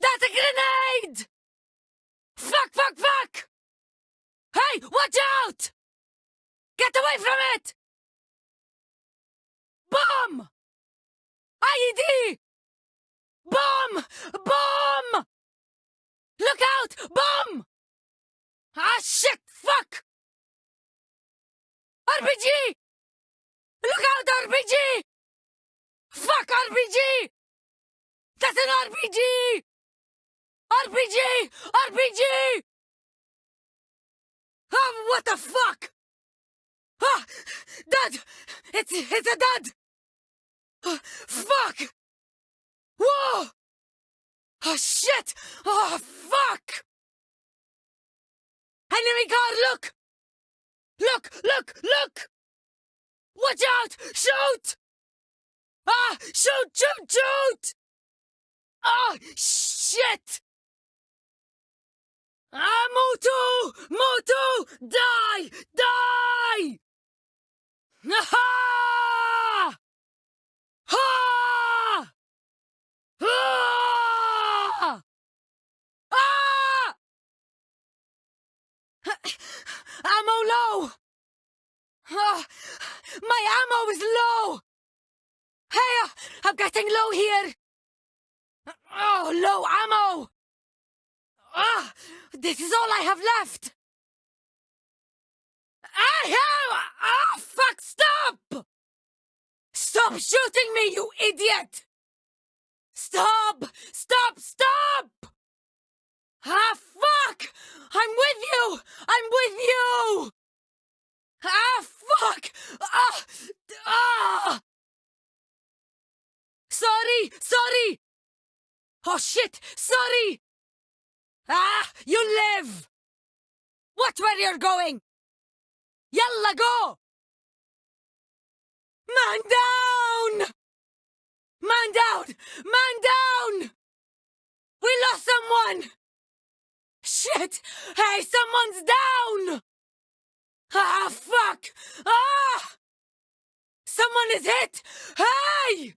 That's a grenade! Fuck, fuck, fuck! Hey, watch out! Get away from it! Bomb! IED! Bomb! Bomb! Look out! Bomb! Ah, shit! Fuck! RPG! Look out, RPG! Fuck RPG! That's an RPG! RPG! RPG! Oh, what the fuck? Ah! Dad! It's, it's a dad! Ah, fuck! Whoa! Oh, shit! Oh, fuck! Enemy car, look! Look, look, look! Watch out! Shoot! Ah! Shoot, shoot, shoot! Oh, shit! Ah, Motu! Motu! Die! Die! Ha! Ha! Ah! Ah! Ammo low! Ah, my ammo is low! Hey, I'm getting low here! Oh, low ammo! Ah, this is all I have left! I have... Ah, fuck, stop! Stop shooting me, you idiot! Stop! Stop! Stop! Ah, fuck! I'm with you! I'm with you! Ah, fuck! Ah! Ah! Sorry! Sorry! Oh, shit! Sorry! Ah! You live! Watch where you're going! Yalla, go! Man down! Man down! Man down! We lost someone! Shit! Hey, someone's down! Ah, fuck! Ah! Someone is hit! Hey!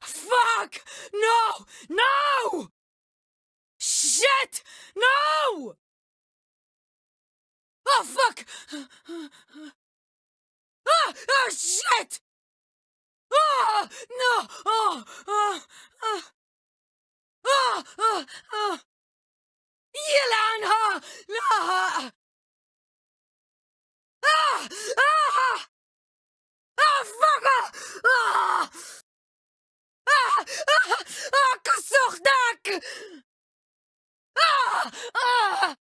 Fuck! No! No! Shit! No! Oh, fuck! Ah! Oh, shit! Ah! No! Oh! Oh! Oh! Oh! Oh! Oh! يلعنها! لا! Ah! Ah! Ah, fuck! Ah! Ah! Ah! Ah! كسوختك! Ah! Ah!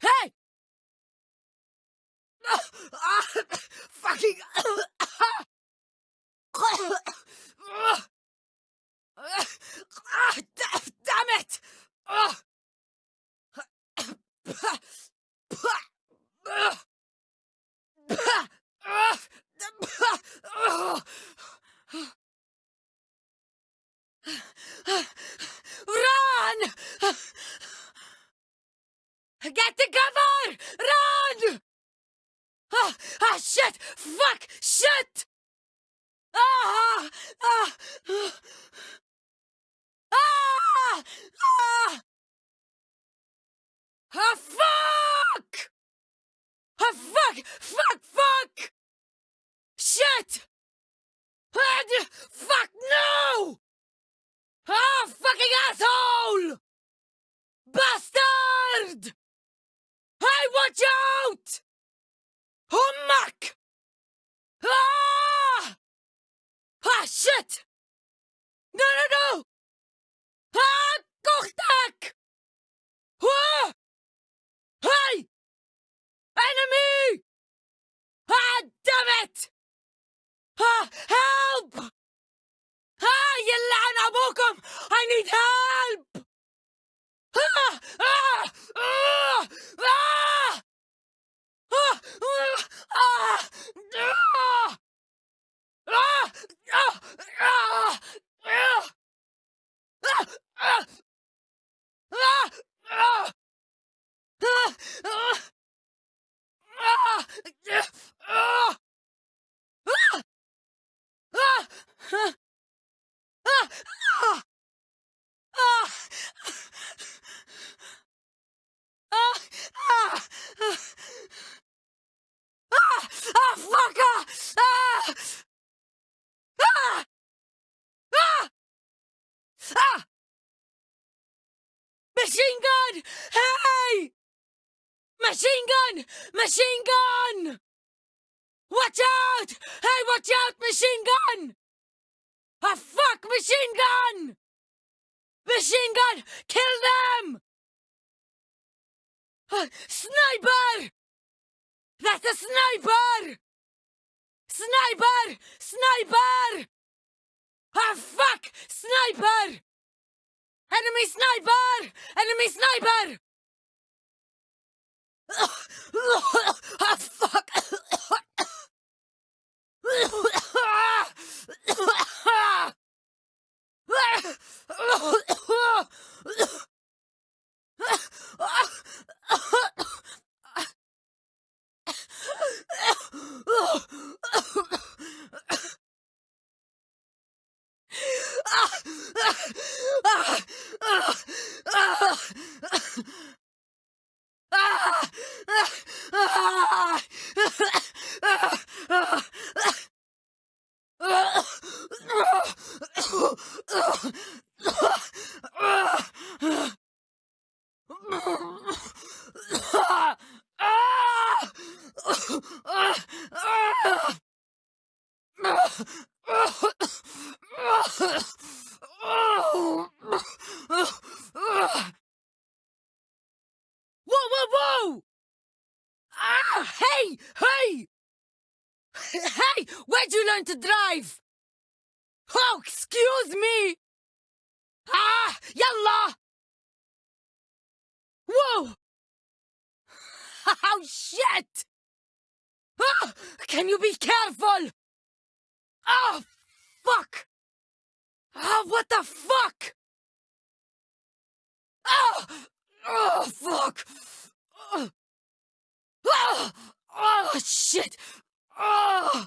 Hey! Ah! Ah! Fucking! Ah! da- Damn it! Ah! Run! Get the cover! Run! Ah, ah, shit! Fuck! Shit! Ah! Ah! Ah! Ah! Ah, fuck! Ah, fuck! Fuck! Fuck! Shit! Ah, Ah, help! Ah, يلعن أبوكم! I need help! Ah ah ah! ah, ah, ah, ah! Ah, ah, ah! Ah, ah, ah! Ah, ah, ah! Machine gun! Hey! Machine gun! Machine gun! Watch out! Hey, watch out, machine gun! Ah, fuck, machine gun! Machine gun! Kill them! Ah, sniper! That's a sniper! Sniper! Sniper! Ah, fuck! Sniper! Enemy sniper! Enemy sniper! Ah, fuck! Ah! where'd you learn to drive? Oh, excuse me! Ah, yalla! Whoa! Oh, shit! Ah, can you be careful? Oh, fuck! Oh, what the fuck? Oh, oh fuck! Oh, oh, oh shit! Oh,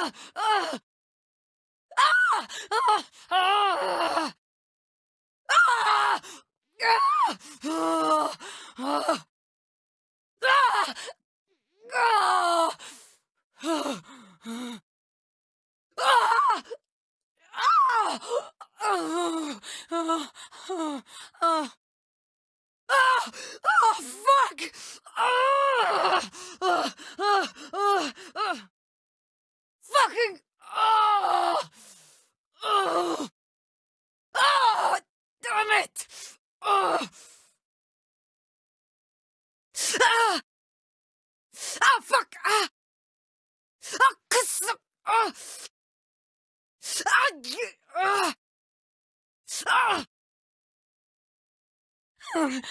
Ah! Ah! Ah! Ah! Ah! Ah! Ah! Ah! Ah! Ah! Oh, oh, oh, oh, oh, fuck! Oh! I...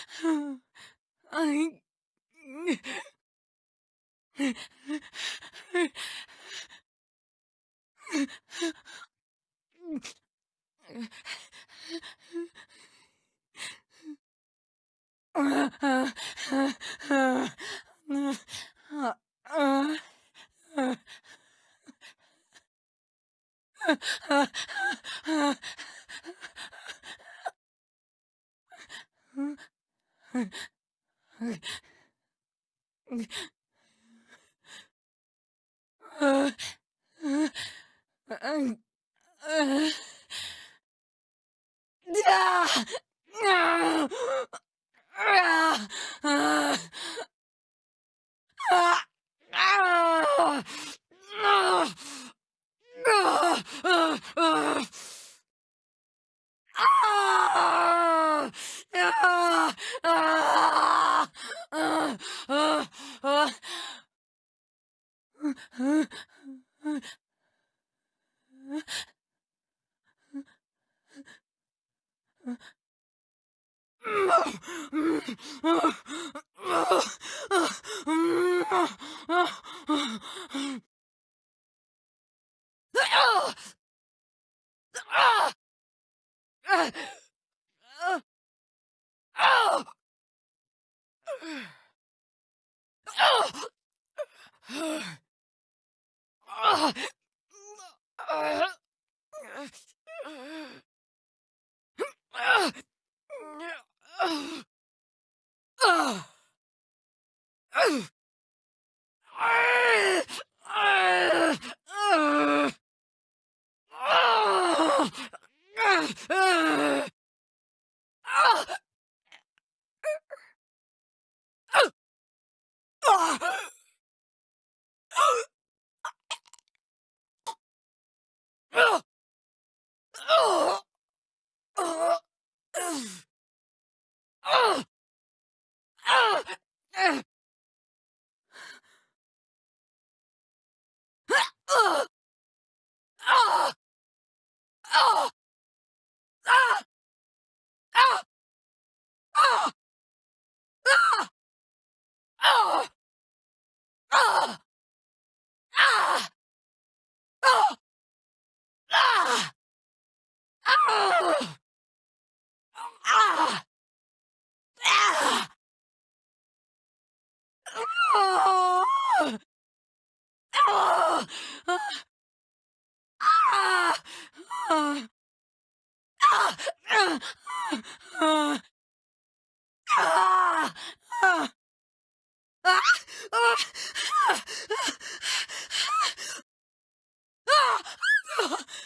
Huh? Ugh! Ah! ah! ah! ah! Ah! Ah! Oh! Oh! Ah! Ah! Ah! Ah! Ah! Ah! Ah!